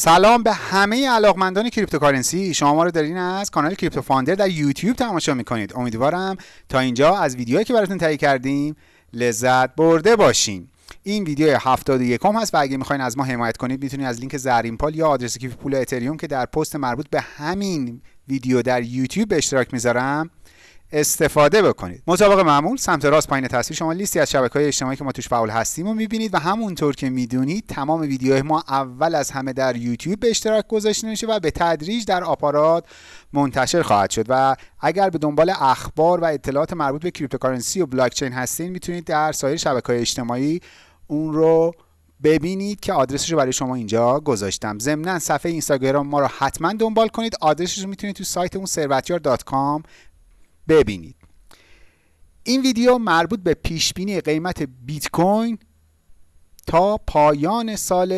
سلام به همه علاقمندان cryptocurrency. شما ما رو دارین از کانال کریپتو فاندر در یوتیوب تماشا می‌کنید. امیدوارم تا اینجا از ویدیوهایی که براتون تهیه کردیم لذت برده باشین. این ویدیو 71 هست و اگه می‌خواین از ما حمایت کنید می‌تونید از لینک زرین پال یا آدرس کیف پول اتریوم که در پست مربوط به همین ویدیو در یوتیوب به اشتراک می‌ذارم استفاده بکنید. مطابق معمول سمت راست پایین تصویر شما لیستی از شبکه های اجتماعی که ما توش فعال هستیم و می‌بینید و همونطور که می‌دونید تمام ویدیوهای ما اول از همه در یوتیوب به اشتراک گذاشته میشه و به تدریج در آپارات منتشر خواهد شد. و اگر به دنبال اخبار و اطلاعات مربوط به cryptocurrency و بلاکچین هستین می‌تونید در سایر شبکه های اجتماعی اون رو ببینید که آدرسش رو برای شما اینجا گذاشتم. ضمنا صفحه اینستاگرام ما رو حتما دنبال کنید. آدرسش رو می‌تونید تو سایتمون ثروتیار.com ببینید. این ویدیو مربوط به پیش بینی قیمت بیت کوین تا پایان سال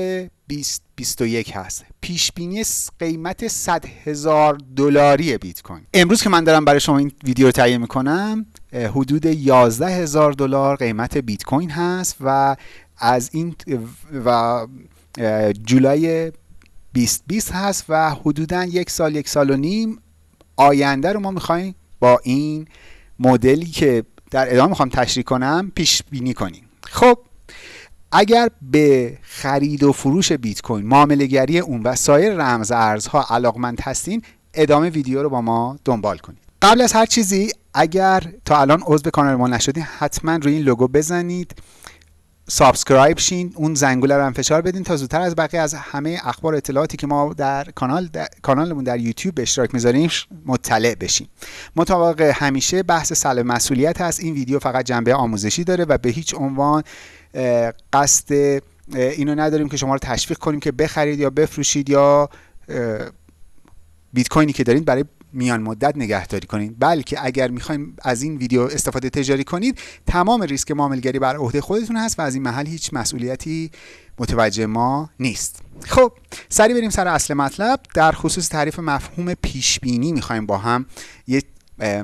2021 هست. پیش بینی قیمت 100 هزار دلاری بیت کوین امروز که من دارم برای شما این ویدیو رو تهیه می‌کنم حدود 11 هزار دلار قیمت بیت کوین هست و از این و جولای 2020 هست و حدودا یک سال یک سال و نیم آینده رو ما می‌خوایم با این مدلی که در ادامه می‌خوام تشریح کنم پیش بینی کنیم. خب اگر به خرید و فروش بیت کوین معامله گری اون و سایر رمز ارزها علاقمند هستین ادامه ویدیو رو با ما دنبال کنید. قبل از هر چیزی اگر تا الان عضو کانال ما نشدین حتما روی این لوگو بزنید. subscribe شین اون زنگوله رو هم فشار بدین تا زودتر از بقیه از همه اخبار اطلاعاتی که ما در کانال در کانالمون در یوتیوب به اشتراک می‌ذاریم مطلع بشین مطابق همیشه بحث سلب مسئولیت هست. این ویدیو فقط جنبه آموزشی داره و به هیچ عنوان قصد اینو نداریم که شما رو تشویق کنیم که بخرید یا بفروشید یا بیت کوینی که دارید برای میان مدت نگهداری کنید بلکه اگر می‌خوایم از این ویدیو استفاده تجاری کنید تمام ریسک معاملگری بر عهده خودتون هست و از این محل هیچ مسئولیتی متوجه ما نیست. خب سری بریم سر اصل مطلب. در خصوص تعریف مفهوم پیش بینی می‌خوایم با هم یه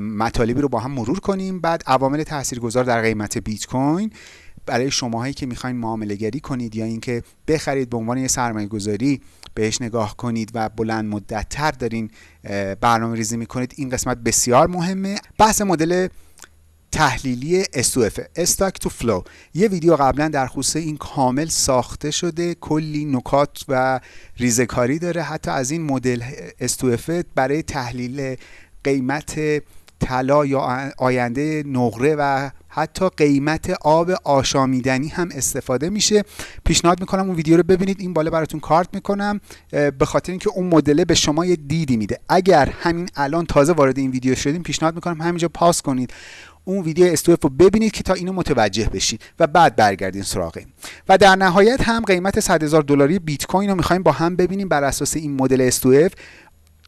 مطالبی رو با هم مرور کنیم. بعد عوامل تاثیرگذار در قیمت بیت کوین. برای شماهایی که می‌خواین معامله گری کنید یا اینکه بخرید به عنوان یه سرمایه گذاری بهش نگاه کنید و بلند مدت تر دارین برنامه ریزی می‌کنید این قسمت بسیار مهمه. بحث مدل تحلیلی S2F استاک تو فلو یه ویدیو قبلا در خصوص این کامل ساخته شده کلی نکات و ریزکاری داره. حتی از این مدل S2F برای تحلیل قیمت طلا یا آینده نقره و حتی قیمت آب آشامیدنی هم استفاده میشه. پیشنهاد می‌کنم اون ویدیو رو ببینید. این بالا براتون کارت می‌کنم. به خاطر اینکه اون مدل به شما یه دیدی میده. اگر همین الان تازه وارد این ویدیو شدیم پیشنهاد می‌کنم همینجا پاس کنید. اون ویدیو استوف رو ببینید که تا اینو متوجه بشید و بعد برگردین سراغ و در نهایت هم قیمت 100 هزار دلاری بیت کوین رو می‌خوایم با هم ببینیم. بر اساس این مدل استوف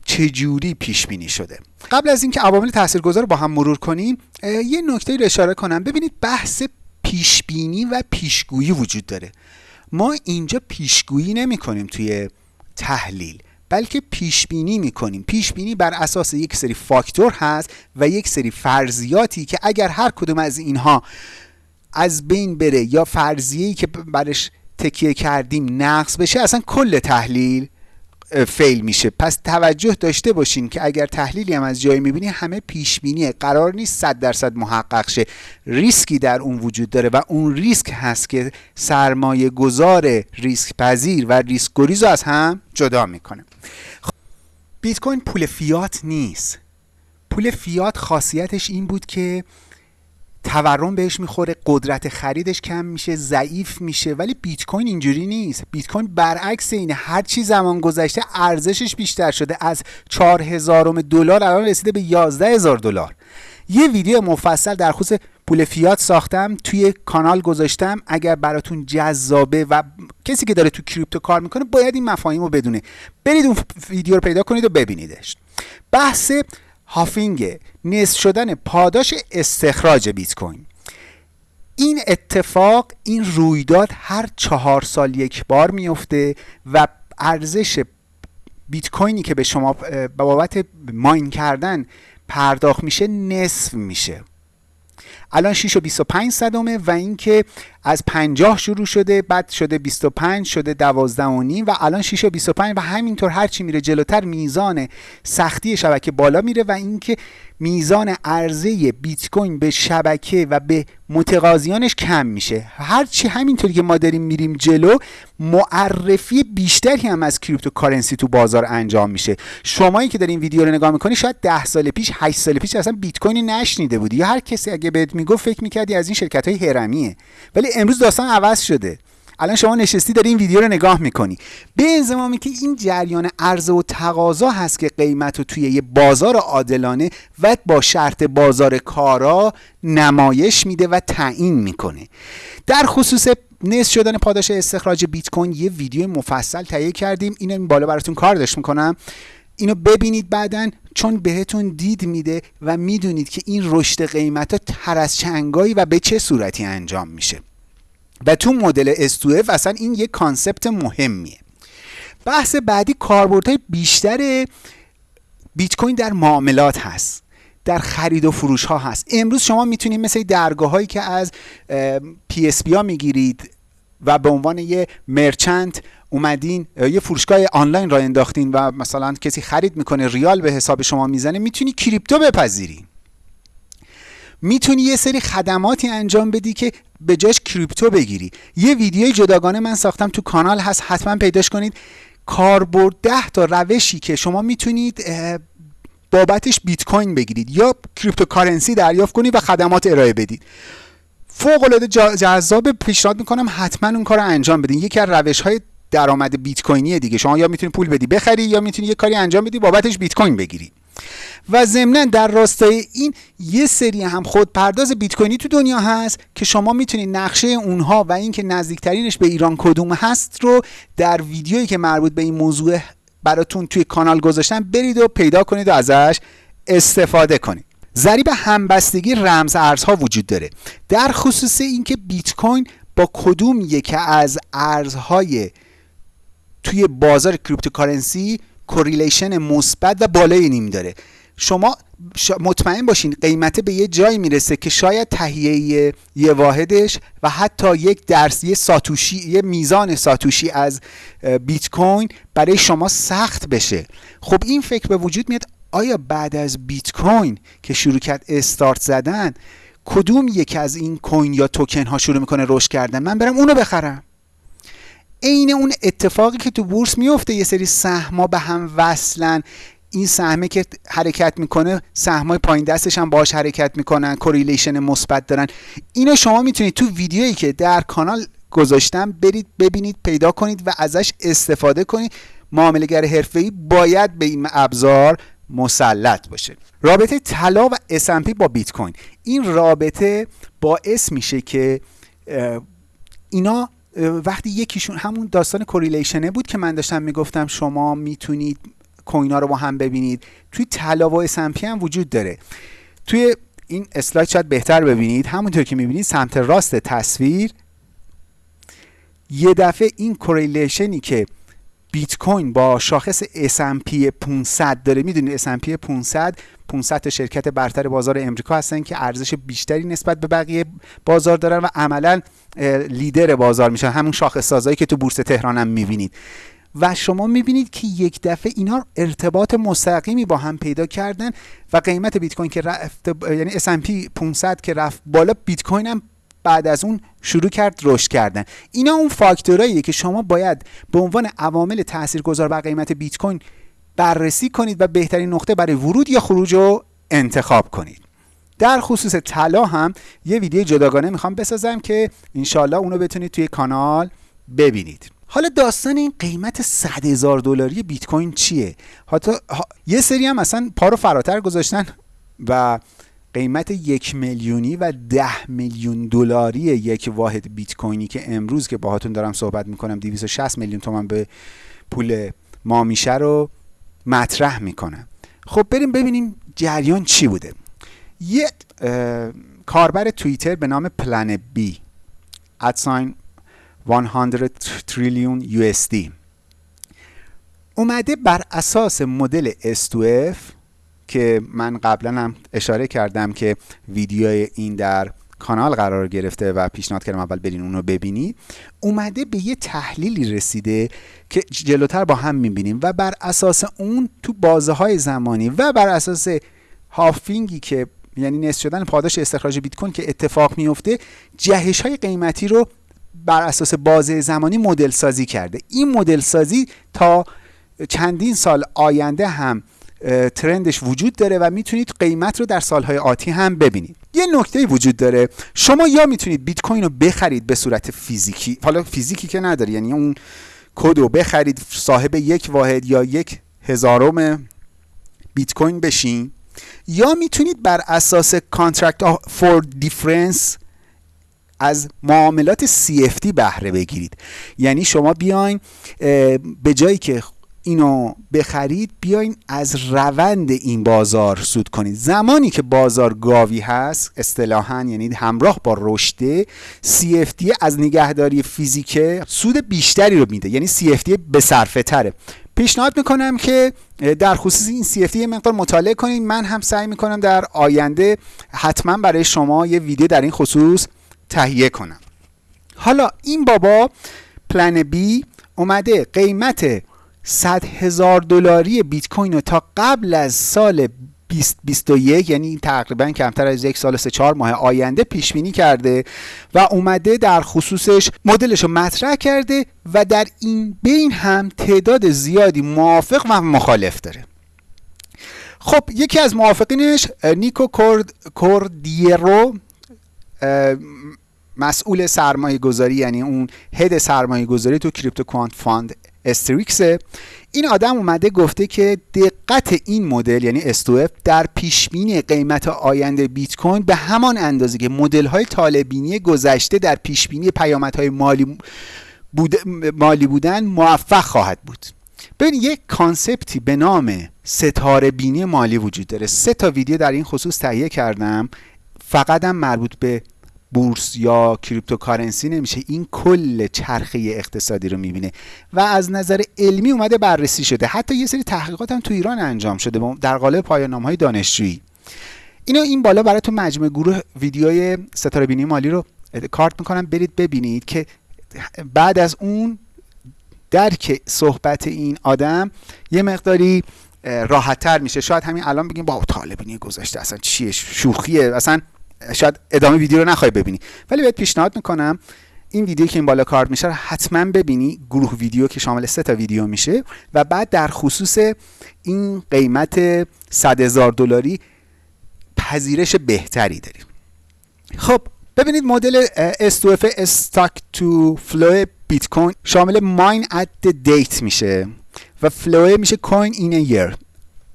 چجوری پیش بینی شده؟ قبل از اینکه عوامل تاثیرگذار رو با هم مرور کنیم یه نکته رو اشاره کنم. ببینید بحث پیش بینی و پیشگویی وجود داره. ما اینجا پیشگویی نمی کنیم توی تحلیل بلکه پیش بینی می کنیم پیش بینی بر اساس یک سری فاکتور هست و یک سری فرضیاتی که اگر هر کدوم از اینها از بین بره یا فرضیه‌ای که برش تکیه کردیم نقص بشه اصلا کل تحلیل fail میشه. پس توجه داشته باشین که اگر تحلیلی هم از جایی می‌بینی همه پیش بینیه قرار نیست 100 درصد محقق شه. ریسکی در اون وجود داره و اون ریسک هست که سرمایه گذار ریسک پذیر و ریسک گریز از هم جدا می‌کنه. بیت کوین پول فیات نیست. پول فیات خاصیتش این بود که تورم بهش می‌خوره قدرت خریدش کم میشه ضعیف میشه ولی بیت کوین اینجوری نیست. بیت کوین برعکس اینه. هر چی زمان گذشته ارزشش بیشتر شده. از 4000 دلار الان رسیده به 11000 دلار. یه ویدیو مفصل در خصوص پول فیات ساختم توی کانال گذاشتم. اگر براتون جذابه و کسی که داره تو کریپتو کار می‌کنه باید این مفاهیم رو بدونه. برید اون ویدیو رو پیدا کنید و ببینیدش. بحث هافینگ نصف شدن پاداش استخراج بیت کوین این اتفاق این رویداد هر چهار سال یک بار میفته و ارزش بیت کوینی که به شما بابت ماین کردن پرداخت میشه نصف میشه. الان 6 و 25 صدمه و اینکه از 50 شروع شده بعد شده 25 شده 12 و نیم و الان 6 و 25 و همینطور هرچی میره جلوتر میزان سختی شبکه بالا میره و اینکه میزان عرضه بیت کوین به شبکه و به متقاضیانش کم میشه. هرچی همینطوری که ما داریم میریم جلو معرفی بیشتری هم از cryptocurrency تو بازار انجام میشه. شمایی که دارین ویدیو رو نگاه می‌کنی شاید 10 سال پیش 8 سال پیش اصلا بیت کوین نشنیده بودی. یا هر کسی اگه بهت می‌گفت فکر می‌کردی از این شرکت های هرمیه ولی امروز داستان عوض شده. الان شما نشستی داری این ویدیو رو نگاه می‌کنی. به انضمامی که این جریان عرضه و تقاضا هست که قیمت رو توی یه بازار عادلانه و با شرط بازار کارا نمایش میده و تعیین می‌کنه. در خصوص نصف شدن پاداش استخراج بیت کوین یه ویدیو مفصل تهیه کردیم. اینو این بالا براتون کار داشت می‌کنم. اینو ببینید بعدا چون بهتون دید میده و می‌دونید که این رشد قیمت ها تر از چنگایی و به چه صورتی انجام میشه. و تو مدل S2F اصلا این یک concept مهمیه. بحث بعدی کاربردهای بیشتر بیت کوین در معاملات هست در خرید و فروش ها هست. امروز شما می‌تونید مثل درگاه هایی که از PSP ها می‌گیرید و به عنوان یه merchant اومدین یه فروشگاه آنلاین راه انداختین و مثلا کسی خرید می‌کنه ریال به حساب شما می‌زنه می‌تونی crypto بپذیری. می‌تونی یه سری خدماتی انجام بدی که به جاش crypto بگیری. یه ویدیوی جداگانه من ساختم تو کانال هست حتما پیداش کنید. کاربرد ده تا روشی که شما می‌تونید بابتش بیت کوین بگیرید یا cryptocurrency دریافت کنید و خدمات ارائه بدید. فوق العاده جذاب پیشنهاد می‌کنم حتما اون کار رو انجام بدین. یکی از روش های درآمد بیت کوینی دیگه. شما یا می‌تونید پول بدی بخری یا می‌تونی یه کاری انجام بدی بابتش بیت کوین بگیری. و ضمنا در راستای این یه سری هم خود پرداز بیت کوینی تو دنیا هست که شما می‌تونید نقشه اونها و اینکه نزدیکترینش به ایران کدوم هست رو در ویدیویی که مربوط به این موضوع براتون توی کانال گذاشتم برید و پیدا کنید و ازش استفاده کنید. ضریب همبستگی رمز ارزها وجود داره. در خصوص اینکه بیت کوین با کدوم یک از ارزهای توی بازار cryptocurrency correlation مثبت و بالایی نیم داره. شما مطمئن باشین قیمت به یه جایی می‌رسه که شاید تهیه یه واحدش و حتی یک درس یه ساتوشی یه میزان ساتوشی از بیت کوین برای شما سخت بشه. خب این فکر به وجود میاد آیا بعد از بیت کوین که شروع کرد استارت زدن کدوم یکی از این coin یا توکن ها شروع می‌کنه رشد کردن؟ من برم اونو بخرم. عین اون اتفاقی که تو بورس میفته یه سری سهما به هم وصلن. این سهمه که حرکت می‌کنه سهمای پایین دستش هم باش حرکت می‌کنن correlation مثبت دارن. اینو شما می‌تونید تو ویدیویی که در کانال گذاشتم برید ببینید پیدا کنید و ازش استفاده کنید. معاملهگر حرفه‌ای باید به این ابزار مسلط باشه. رابطه طلا و S&P با بیت کوین. این رابطه باعث میشه که اینا وقتی یکیشون همون داستان کوریلیشنه بود که من داشتم می‌گفتم شما می‌تونید کوینا رو با هم ببینید توی طلا و هم وجود داره. توی این اسلاید شاید بهتر ببینید همونطور که می‌بینید سمت راست تصویر یه دفعه این کوریلیشنی که بیت کوین با شاخص S&P 500 داره می‌دونید S&P 500 500 تا شرکت برتر بازار امریکا هستن که ارزش بیشتری نسبت به بقیه بازار دارن و عملا لیدر بازار میشن. همون شاخص سازایی که تو بورس تهران هم می‌بینید. و شما می‌بینید که یک دفعه اینا ارتباط مستقیمی با هم پیدا کردن و قیمت بیت کوین که رفت یعنی S&P 500 که رفت بالا بیت کوین هم بعد از اون شروع کرد رشد کردن. اینا اون فاکتوراییه که شما باید به عنوان عوامل تاثیرگذار بر قیمت بیت کوین بررسی کنید و بهترین نقطه برای ورود یا خروج رو انتخاب کنید. در خصوص طلا هم یه ویدیو جداگانه می‌خوام بسازم که انشالله اونو بتونید توی کانال ببینید. حالا داستان این قیمت 100 هزار دلاری بیت کوین چیه؟ حتی یه سری هم اصلا پا رو فراتر گذاشتن و قیمت یک میلیونی و ده میلیون دلاری یک واحد بیت کوینی که امروز که باهاتون دارم صحبت می‌کنم 260 میلیون تومن به پول ما میشه رو مطرح می‌کنم. خب بریم ببینیم جریان چی بوده. یه کاربر توییتر به نام پلن بی ادساین 100 تریلیون USD اومده بر اساس مدل S2F که من قبلا هم اشاره کردم که ویدیوی این در کانال قرار گرفته و پیشنهاد کردم اول برین اونو ببینید اومده به یه تحلیلی رسیده که جلوتر با هم می‌بینیم و بر اساس اون تو بازه های زمانی و بر اساس هافینگی که یعنی نصف شدن پاداش استخراج بیت کوین که اتفاق میفته جهش های قیمتی رو بر اساس بازه زمانی مدل سازی کرده. این مدل سازی تا چندین سال آینده هم ترندش وجود داره و می‌تونید قیمت رو در سالهای آتی هم ببینید. یه نکته وجود داره. شما یا می‌تونید بیت کوین رو بخرید به صورت فیزیکی. حالا فیزیکی که نداری یعنی اون کد رو بخرید صاحب یک واحد یا یک هزارم بیت کوین بشین. یا می‌تونید بر اساس contract for difference از معاملات CFD بهره بگیرید. یعنی شما بیاین به جایی که اینو بخرید بیاین از روند این بازار سود کنید. زمانی که بازار گاوی هست اصطلاحا یعنی همراه با رشد CFD از نگهداری فیزیک سود بیشتری رو میده. یعنی CFD به صرفه تره. پیشنهاد می‌کنم که در خصوص این CFD یه مقدار مطالعه کنید. من هم سعی می‌کنم در آینده حتما برای شما یه ویدیو در این خصوص تهیه کنم. حالا این بابا پلن بی اومده قیمت 100 هزار دلاری بیت کوین رو تا قبل از سال 2021 یعنی تقریبا کمتر از یک سال سه چهار ماه آینده پیش بینی کرده و اومده در خصوصش مدلش رو مطرح کرده و در این بین هم تعداد زیادی موافق و مخالف داره. خب یکی از موافقینش نیکو کوردیرو مسئول سرمایه گذاری یعنی اون head سرمایه گذاری تو crypto quant fund Strix ه این آدم اومده گفته که دقت این مدل یعنی S2F در پیشبینی قیمت آینده بیت کوین به همان اندازه که مدل های طالع بینی گذشته در پیشبینی پیامدهای مالی بود مالی بودن موفق خواهد بود. ببین یک concept ی به نام ستاره بینی مالی وجود داره. سه تا ویدیو در این خصوص تهیه کردم. فقط هم مربوط به بورس یا cryptocurrency نمیشه. این کل چرخه اقتصادی رو می‌بینه. و از نظر علمی اومده بررسی شده. حتی یه سری تحقیقات هم تو ایران انجام شده در قالب پایان های دانشجویی. اینو این بالا براتون مجموعه گروه ویدیوهای ستاره بینی مالی رو کارت می‌کنم. برید ببینید که بعد از اون درک صحبت این آدم یه مقداری راحتتر میشه. شاید همین الان بگیم با طالبینی گذاشته. اصلا چیه؟ شوخیه. اصلا شاید ادامه ویدیو رو نخوای ببینی. ولی بهت پیشنهاد می‌کنم این ویدیو که این بالا کارت میشه رو حتما ببینی گروه ویدیو که شامل سه تا ویدیو میشه و بعد در خصوص این قیمت 100 هزار دلاری پذیرش بهتری داریم. خب ببینید مدل S2F stock to flow بیت کوین شامل mined to date میشه و flow میشه coin in year.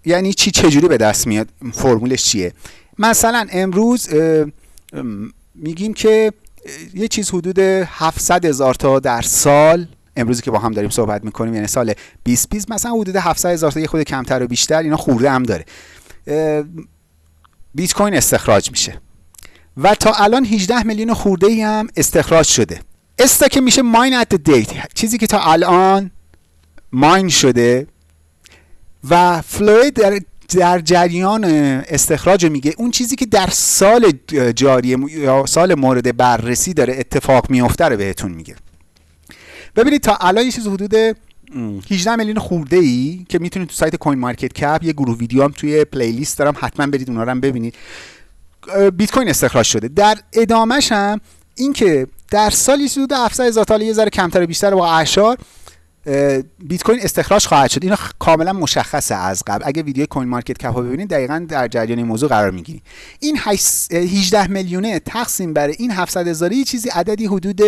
یعنی چی؟ چجوری به دست میاد؟ فرمولش چیه؟ مثلا امروز میگیم که یه چیز حدود 700 هزار تا در سال امروزی که با هم داریم صحبت می‌کنیم یعنی سال 2020 مثلا حدود 700 هزار تا یه خورده کمتر و بیشتر اینا خورده هم داره. بیت کوین استخراج میشه. و تا الان 18 میلیون خورده ای هم استخراج شده. stock میشه mined at date چیزی که تا الان mine شده. و flow در در جریان استخراج میگه. اون چیزی که در سال جاری یا سال مورد بررسی داره اتفاق میفته رو بهتون میگه. ببینید تا الان یه چیز حدود 18 میلیون خورده ای که می‌تونید تو سایت CoinMarketCap یه گروه ویدیو هم توی playlist دارم حتما برید اونا رو هم ببینید. بیت کوین استخراج شده. در ادامهش هم اینکه در سال یه حدود 700 هزار تا یه ذره کمتر بیشتر با اعشار بیت کوین استخراج خواهد شد. اینا کاملا مشخصه از قبل. اگه ویدیو کوین مارکت کپ ببینید دقیقا در جریان این موضوع قرار می‌گیری این 18 میلیونه تقسیم بر این 700 هزاری چیزی عددی حدود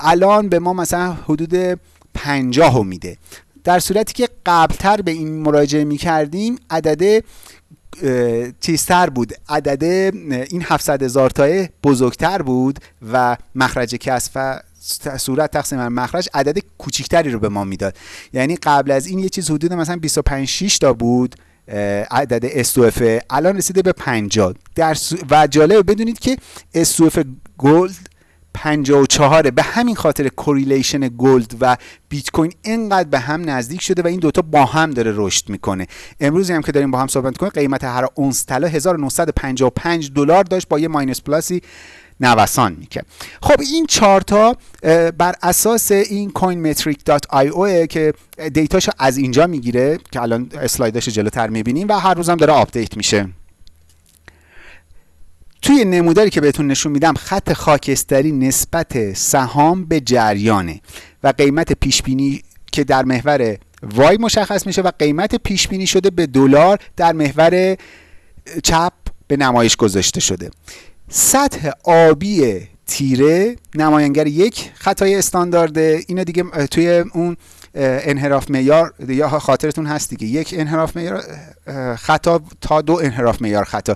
الان به ما مثلا حدود 50 میده. در صورتی که قبلتر به این مراجعه می‌کردیم عدد چیزتر بود. عدد این 700 هزار تای بزرگتر بود و مخرج کسب صورت تقسیم بر مخرج عدد کوچیکتری رو به ما می‌داد. یعنی قبل از این یه چیز حدود مثلا 25 6 تا بود عدد S2F الان رسیده به 50 در و جالب بدونید که S2F gold 54 به همین خاطر correlation gold و بیت کوین اینقدر به هم نزدیک شده و این دوتا با هم داره رشد می‌کنه. امروز هم که داریم با هم صحبت کنیم قیمت هر اونس طلا 1955 دلار داشت با یه minus plus ی نوسان می‌کنه خب این چارتا بر اساس این coinmetric.io که data شو از اینجا می‌گیره که الان اسلایدش جلوتر می‌بینیم و هر روزم داره update میشه. توی نموداری که بهتون نشون میدم خط خاکستری نسبت سهام به جریانه و قیمت پیش بینی که در محور وای مشخص میشه و قیمت پیش بینی شده به دلار در محور چپ به نمایش گذاشته شده. سطح آبی تیره نماینگر یک خطای استاندارده. اینا دیگه توی اون انحراف معیار یا خاطرتون هست دیگه. یک انحراف معیار خطا تا دو انحراف معیار خطا.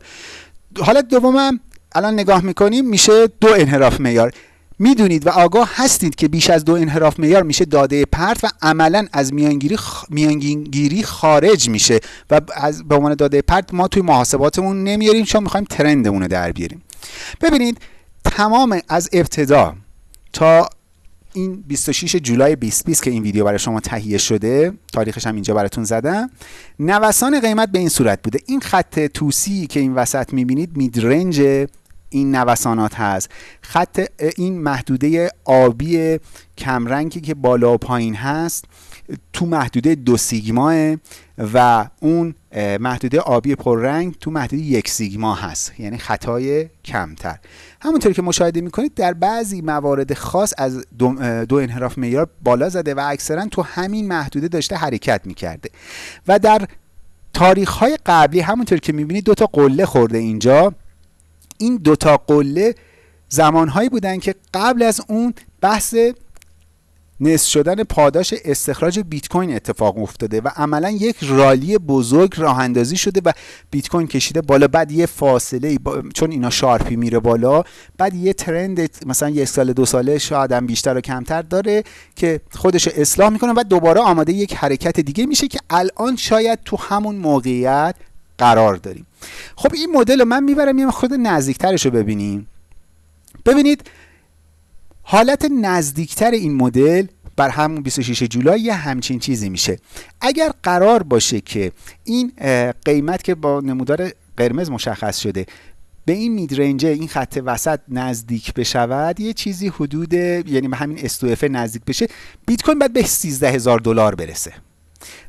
حالت دومم الان نگاه می‌کنیم میشه دو انحراف معیار. می‌دونید و آگاه هستید که بیش از دو انحراف معیار میشه داده پرت و عملا از میانگیری میانگیری خارج میشه. و از به عنوان داده پرت ما توی محاسباتمون نمیاریم چون می‌خوایم ترندمون رو در بیاریم. ببینید تمام از ابتدا تا این 26 جولای 2020 که این ویدیو برای شما تهیه شده تاریخش هم اینجا براتون زدم نوسان قیمت به این صورت بوده. این خط توسی که این وسط می‌بینید میدرنج این نوسانات هست. خط این محدوده آبی کمرنگی که بالا و پایین هست تو محدوده دو سیگماه و اون محدوده آبی پررنگ تو محدوده یک سیگما هست. یعنی خطای کمتر. همونطور که مشاهده می‌کنید در بعضی موارد خاص از دو, دو انحراف معیار بالا زده و اکثرا تو همین محدوده داشته حرکت می‌کرده. و در تاریخ های قبلی همونطور که می‌بینید دو تا قله خورده اینجا. این دوتا قله زمانهایی بودن که قبل از اون بحث نصف شدن پاداش استخراج بیت کوین اتفاق افتاده و عملا یک rally بزرگ راه اندازی شده و بیت کوین کشیده بالا. بعد یه فاصله چون اینا sharp ی میره بالا بعد یه trend مثلا یک سال دو ساله شاید هم بیشتر و کمتر داره که خودش اصلاح می‌کنه و دوباره آماده یک حرکت دیگه میشه که الان شاید تو همون موقعیت قرار داریم. خب این مدل رو من می‌برم یه خود نزدیکترش رو ببینیم. ببینید حالت نزدیکتر این مدل بر همون 26 جولای یه همچین چیزی میشه. اگر قرار باشه که این قیمت که با نمودار قرمز مشخص شده به این میدرنج این خط وسط نزدیک بشود یه چیزی حدود یعنی به همین استوفه نزدیک بشه بیت کوین باید به 13 هزار دلار برسه.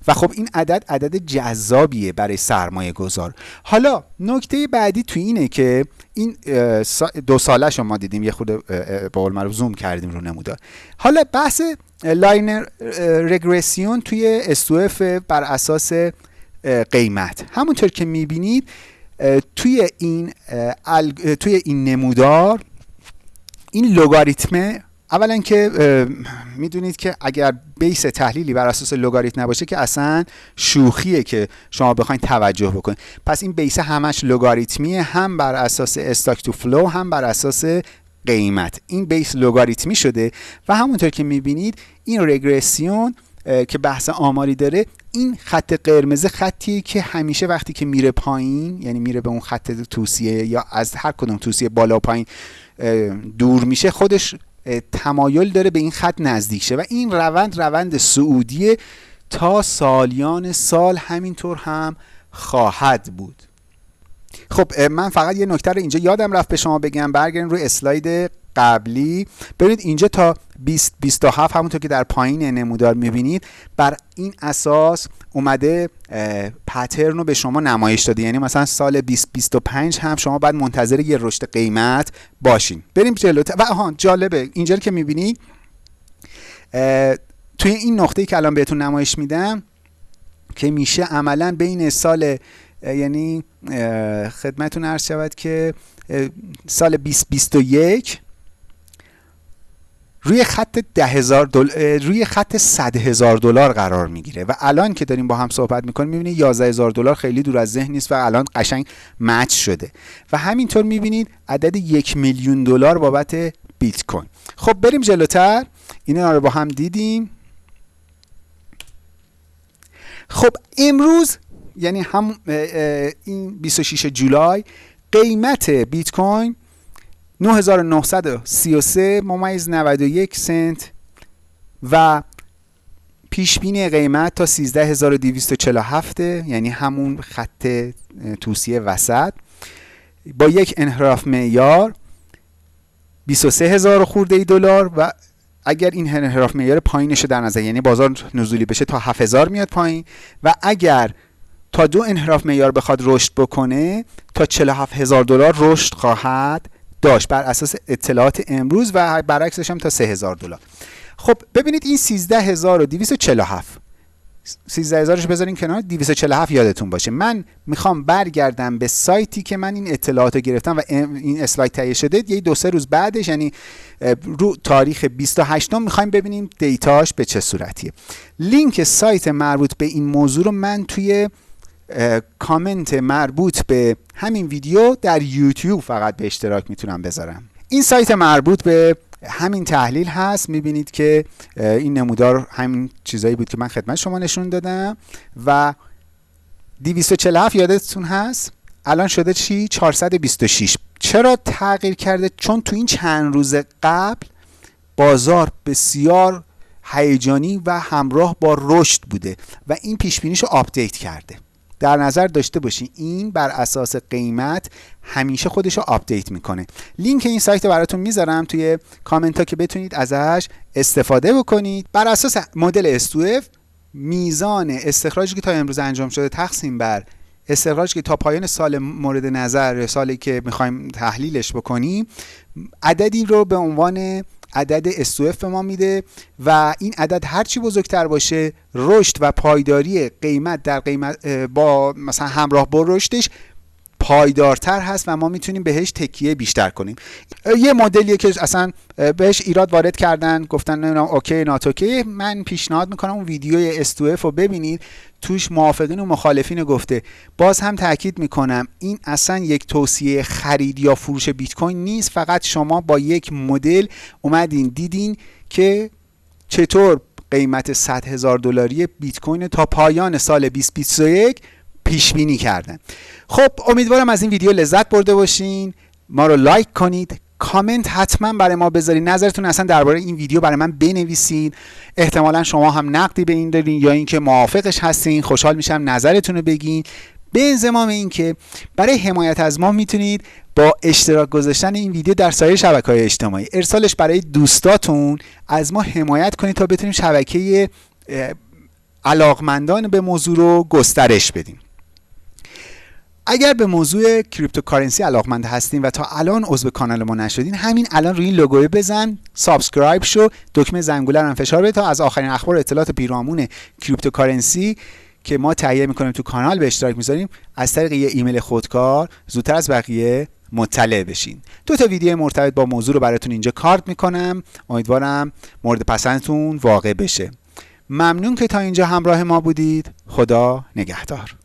و خب این عدد عدد جذابیه برای سرمایه گذار. حالا نکته بعدی تو اینه که این دو سالش ما دیدیم یه خورده به قول معروف زوم کردیم رو نمودار. حالا بحث linear رگرسیون توی S2F بر اساس قیمت. همونطور که می‌بینید توی این توی این نمودار این لوگاریتمه اولا که می‌دونید که اگر base تحلیلی بر اساس لگاریتم نباشه که اصلا شوخیه که شما بخواید توجه بکنید. پس این base همش لگاریتمیه هم بر اساس stock to flow هم بر اساس قیمت. این base لگاریتمی شده و همونطور که می‌بینید این رگرسیون که بحث آماری داره این خط قرمز خطیه که همیشه وقتی که میره پایین یعنی میره به اون خط توصیه یا از هر کدوم توصیه بالا پایین دور میشه خودش تمایل داره به این خط نزدیک شه. و این روند روند سعودیه تا سالیان سال همینطور هم خواهد بود. خب من فقط یه نکته رو اینجا یادم رفت به شما بگم. برگردین روی اسلاید قبلی. ببینید اینجا تا 20 27 همونطور که در پایین نمودار می‌بینید بر این اساس اومده پترن رو به شما نمایش داده. یعنی مثلا سال 2025 هم شما باید منتظر یه رشد قیمت باشین. بریم جلوتر و آها جالبه. اینجا که می‌بینید توی این نقطه که الان بهتون نمایش میدم که میشه عملا بین سال یعنی خدمتون عرض شود که سال 2021 روی خط ده هزار دل... روی خط صد هزار دلار قرار می‌گیره و الان که داریم با هم صحبت می‌کنیم می‌بینید 11 هزار دلار خیلی دور از ذهن نیست و الان قشنگ مچ شده. و همینطور می‌بینید عدد یک میلیون دلار بابت بیت کوین. خب بریم جلوتر. اینا رو با هم دیدیم. خب امروز یعنی هم این 26 جولای قیمت بیت کوین 9933 ممیز 91 سنت و پیش بینی قیمت تا 13247 یعنی همون خط توصیه وسط با یک انحراف معیار 23 هزار خورده ای دلار و اگر این انحراف معیار پایینش در نظر یعنی بازار نزولی بشه تا 7000 میاد پایین و اگر تا دو انحراف معیار بخواد رشد بکنه تا 47 هزار دلار رشد خواهد داشت بر اساس اطلاعات امروز و برعکسش هم تا 3000 دلار. خب ببینید این 13247 13000 رو بذارین کنار 247 یادتون باشه. من می‌خوام برگردم به سایتی که من این اطلاعات رو گرفتم و این اسلاید تهیه شده یه دو سه روز بعدش یعنی رو تاریخ 28 می‌خوایم ببینیم دیتاش به چه صورتیه. لینک سایت مربوط به این موضوع رو من توی کامنت مربوط به همین ویدیو در یوتیوب فقط به اشتراک می‌تونم بذارم. این سایت مربوط به همین تحلیل هست. می‌بینید که این نمودار همین چیزایی بود که من خدمت شما نشون دادم و 247 یادتون هست؟ الان شده چی؟ 426 چرا تغییر کرده؟ چون تو این چند روز قبل بازار بسیار هیجانی و همراه با رشد بوده و این پیش رو update کرده. در نظر داشته باشین این بر اساس قیمت همیشه خودش رو update می‌کنه. لینک این سایت رو براتون می‌ذارم. توی کامنت ها که بتونید ازش استفاده بکنید. بر اساس مدل استوف میزان استخراجی که تا امروز انجام شده تقسیم بر استخراجی که تا پایان سال مورد نظر سالی که می‌خوایم تحلیلش بکنیم عددی رو به عنوان عدد SOF به ما میده و این عدد هرچی بزرگتر باشه رشد و پایداری قیمت در قیمت با مثلا همراه با رشدش پایدارتر هست و ما می‌تونیم بهش تکیه بیشتر کنیم. یه مدلیه که اصلا بهش ایراد وارد کردن گفتن نمی‌دونم OK not OK من پیشنهاد می‌کنم اون ویدیوی S2F رو ببینید. توش موافقین و مخالفین گفته. باز هم تاکید می‌کنم این اصلا یک توصیه خرید یا فروش بیت کوین نیست. فقط شما با یک مدل اومدین دیدین که چطور قیمت 100 هزار دلاری بیت کوین تا پایان سال 2021 پیش بینی کردن. خب امیدوارم از این ویدیو لذت برده باشین. ما رو لایک کنید. کامنت حتما برای ما بذارین. نظرتون اصلا درباره این ویدیو برای من بنویسین. احتمالا شما هم نقدی به این دارین یا اینکه موافقش هستین. خوشحال میشم نظرتون رو بگین. به انضمام اینکه برای حمایت از ما می‌تونید با اشتراک گذاشتن این ویدیو در سایر شبکه های اجتماعی. ارسالش برای دوستاتون از ما حمایت کنید تا بتونیم شبکه علاقمندان به موضوع رو گسترش بدیم. اگر به موضوع cryptocurrency علاقمند هستین و تا الان عضو کانال ما نشدین همین الان روی این لوگو بزن subscribe شو دکمه زنگوله رو فشار بده تا از آخرین اخبار و اطلاعات پیرامون cryptocurrency که ما تهیه می‌کنیم تو کانال به اشتراک می‌ذاریم از طریق یه ایمیل خودکار زودتر از بقیه مطلع بشین. دو تا ویدیو مرتبط با موضوع رو براتون اینجا کارت می‌کنم. امیدوارم مورد پسندتون واقع بشه. ممنون که تا اینجا همراه ما بودید. خدا نگهدار.